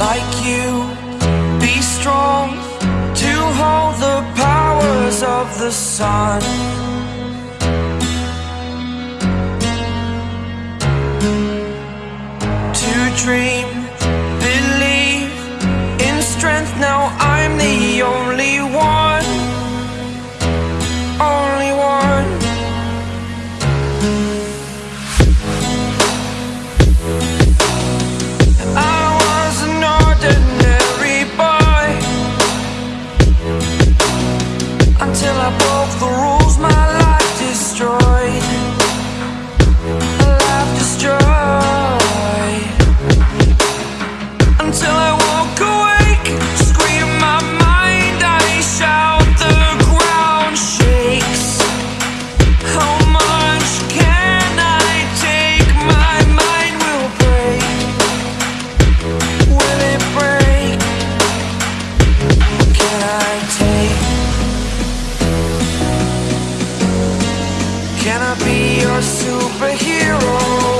like you. Be strong to hold the powers of the sun. Can I be your superhero?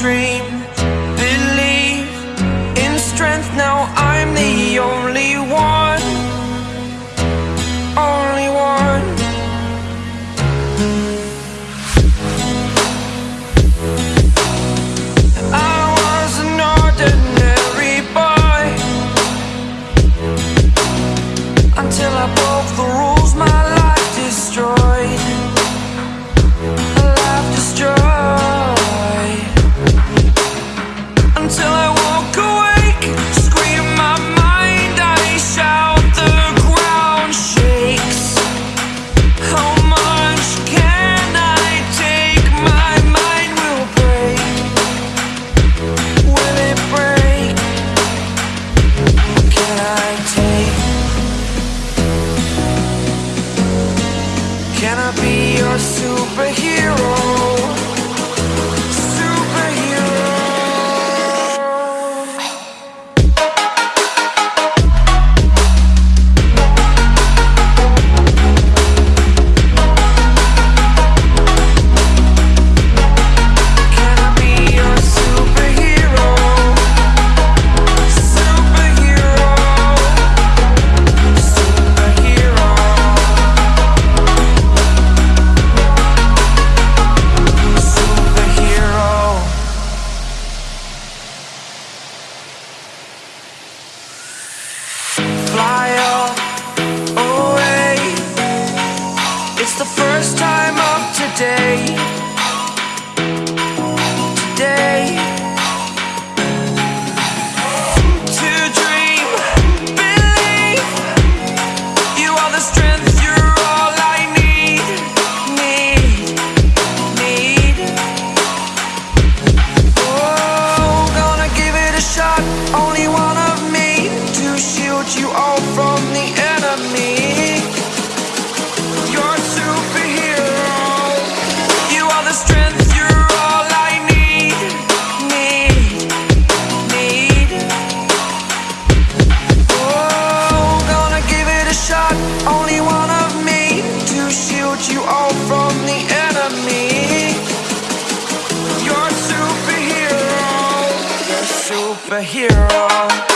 dream Believe in strength. Now I'm the only one Only one. I was an ordinary boy Until I broke the rules be your superhero. All from the enemy. You're a superhero. You are the strength, you're all I need. Need, need. Oh, gonna give it a shot. Only one of me to shield you all from the enemy. You're a superhero. A superhero.